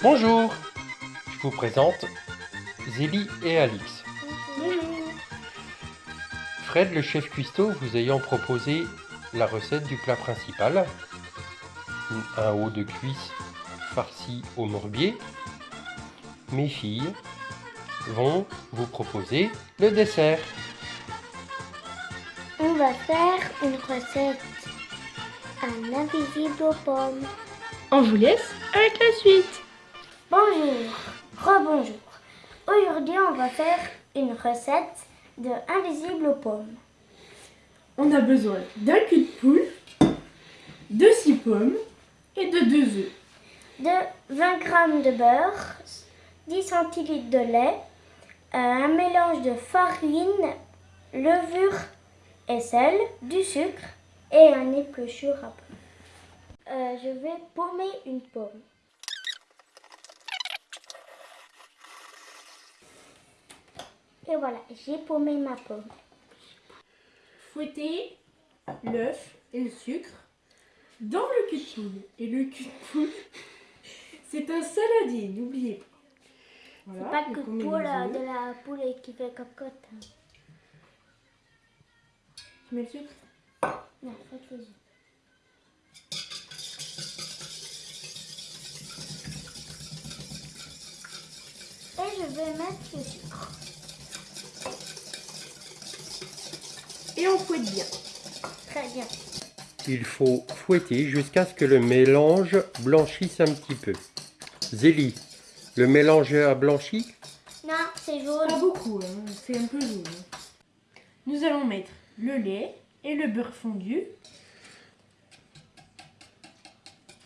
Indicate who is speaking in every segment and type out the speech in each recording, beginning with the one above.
Speaker 1: Bonjour, je vous présente Zélie et Alix. Fred, le chef cuistot, vous ayant proposé la recette du plat principal, un haut de cuisse farci au morbier, mes filles vont vous proposer le dessert.
Speaker 2: On va faire une recette un invisible aux pommes.
Speaker 3: On vous laisse avec la suite.
Speaker 2: Bonjour, rebonjour. Aujourd'hui, on va faire une recette de invisible aux pommes.
Speaker 3: On a besoin d'un cul de poule, de 6 pommes et de 2 œufs.
Speaker 2: De 20 g de beurre, 10 centilitres de lait, un mélange de farine, levure et sel, du sucre et un épluchure à pommes. Euh, je vais paumer une pomme. Et voilà, j'ai paumé ma pomme.
Speaker 3: Fouettez l'œuf et le sucre dans le cul de poule. Et le cul de poule, c'est un saladier, n'oubliez pas.
Speaker 2: c'est pas que de poule, de la poule qui fait cocotte. Hein.
Speaker 3: Tu mets le sucre?
Speaker 2: Non, faites les. Et je vais mettre le sucre.
Speaker 3: Et on fouette bien.
Speaker 2: Très bien.
Speaker 1: Il faut fouetter jusqu'à ce que le mélange blanchisse un petit peu. Zélie, le mélange a blanchi?
Speaker 2: Non, c'est jaune.
Speaker 3: Pas beaucoup, hein, c'est un peu jaune. Nous allons mettre le lait et le beurre fondu.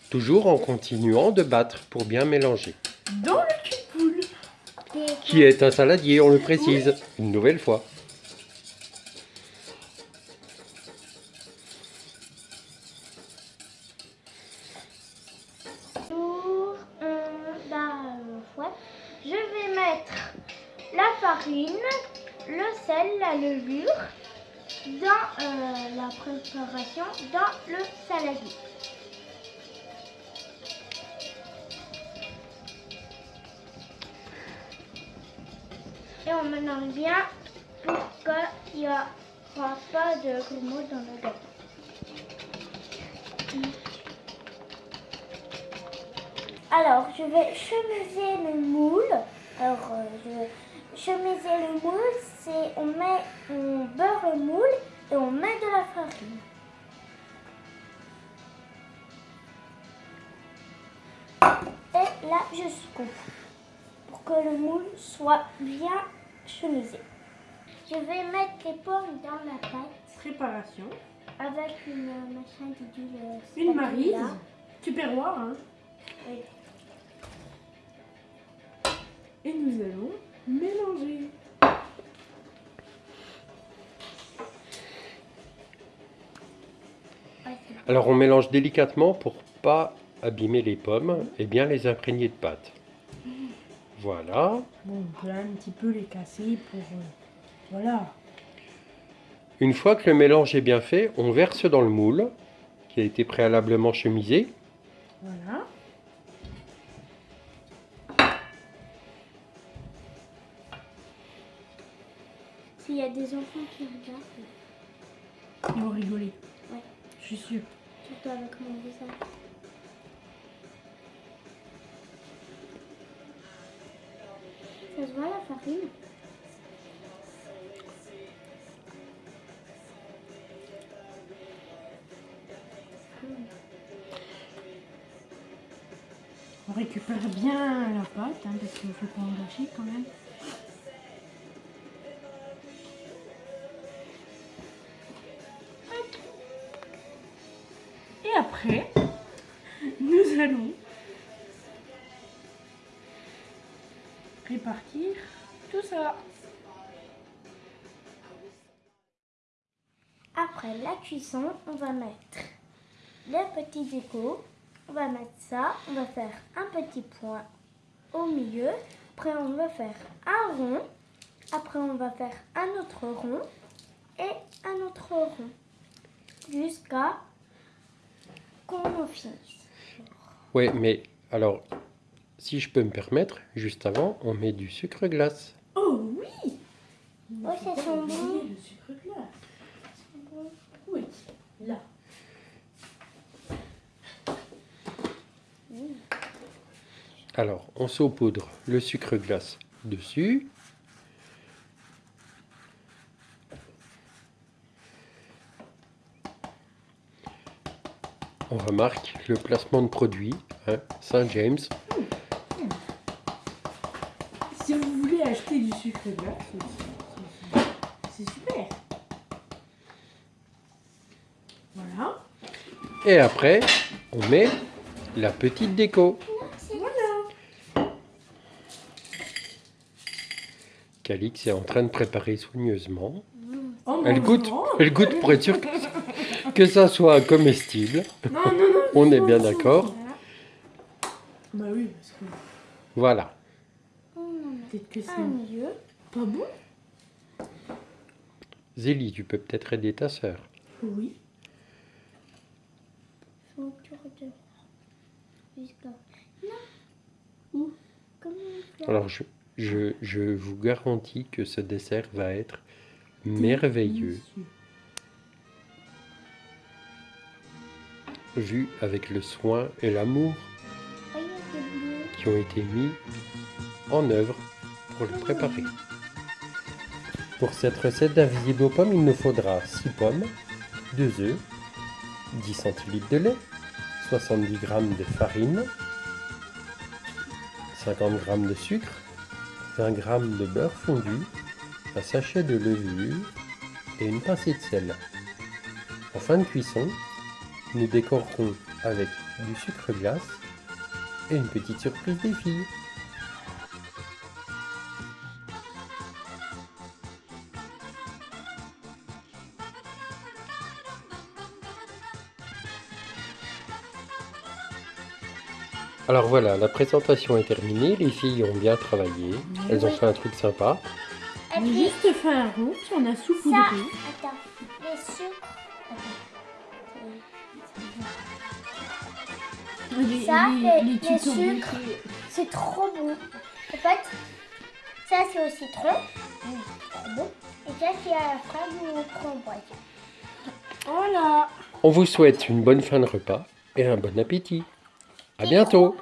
Speaker 1: Toujours en continuant de battre pour bien mélanger.
Speaker 3: Dans le cul de poule.
Speaker 1: Qui est un saladier, on le précise, une nouvelle fois.
Speaker 2: Je vais mettre la le sel, la levure dans euh, la préparation dans le saladier. Et on mélange bien pour qu'il n'y aura pas de grumeaux dans le gâteau. Alors, je vais chemiser le moule. Alors, euh, je vais chemiser le moule, c'est on met, on beurre le moule et on met de la farine. Et là, je coupe pour que le moule soit bien chemisé. Je vais mettre les pommes dans la pâte.
Speaker 3: Préparation.
Speaker 2: Avec une machin d'huile.
Speaker 3: Une marise. Tupperware, hein.
Speaker 2: Oui.
Speaker 3: Et nous allons mélanger.
Speaker 1: Alors on mélange délicatement pour pas abîmer les pommes et bien les imprégner de pâte. Voilà.
Speaker 3: Bon, on peut un petit peu les casser pour... Euh, voilà.
Speaker 1: Une fois que le mélange est bien fait, on verse dans le moule qui a été préalablement chemisé.
Speaker 3: Voilà.
Speaker 2: S'il y a des enfants qui regardent.
Speaker 3: Ils vont rigoler.
Speaker 2: Ouais.
Speaker 3: Je suis sûre.
Speaker 2: Surtout avec mon visage. Ça se voit la farine?
Speaker 3: On récupère bien la pâte, hein, parce qu'il ne faut pas en gâcher quand même. Répartir tout ça.
Speaker 2: Après la cuisson, on va mettre les petits décos. On va mettre ça, on va faire un petit point au milieu. Après, on va faire un rond. Après, on va faire un autre rond et un autre rond. Jusqu'à qu'on finisse.
Speaker 1: Oui, mais alors, si je peux me permettre, juste avant, on met du sucre glace.
Speaker 3: Oh oui
Speaker 2: Oh, ça sent bon.
Speaker 3: Le sucre glace. Oui, là.
Speaker 1: Alors, on saupoudre le sucre glace dessus. On remarque le placement de produit, hein, Saint-James.
Speaker 3: Si acheter du sucre glace, c'est- super. Voilà.
Speaker 1: Et après, on met la petite déco.
Speaker 3: Voilà.
Speaker 1: Calix est en train de préparer soigneusement.
Speaker 3: En
Speaker 1: Elle goûte, elle goûte pour être sûre que, que ça soit comestible.
Speaker 3: Non, non, non.
Speaker 1: On est bien d'accord.
Speaker 3: Voilà. Bah oui, parce que
Speaker 1: Voilà.
Speaker 3: Peut-être que c'est
Speaker 2: un milieu.
Speaker 3: pas bon.
Speaker 1: Zélie, tu peux peut-être aider ta sœur.
Speaker 3: Oui.
Speaker 2: fleur.
Speaker 1: Alors, je, je, je vous garantis que ce dessert va être merveilleux, vu avec le soin et l'amour qui ont été mis en œuvre pour le préparer. Pour cette recette d'invisible aux pommes, il nous faudra 6 pommes, 2 œufs, 10 centilitres de lait, 70 g de farine, 50 g de sucre, 20 g de beurre fondu, un sachet de levure et une pincée de sel. En fin de cuisson, nous décorerons avec du sucre glace et une petite surprise des filles. Alors voilà, la présentation est terminée, les filles ont bien travaillé, elles ont fait un truc sympa.
Speaker 3: On a juste fait un rond, puis on a saupoudré.
Speaker 2: attends, les sucres.
Speaker 3: Les,
Speaker 2: Ça, les- les sucres.
Speaker 3: briqués.
Speaker 2: C'est trop bon. En fait, ça c'est au citron. Trop bon. Et ça c'est à la fraise ou au framboise.
Speaker 3: Voilà.
Speaker 1: On vous souhaite une bonne fin de repas et un bon appétit. À bientôt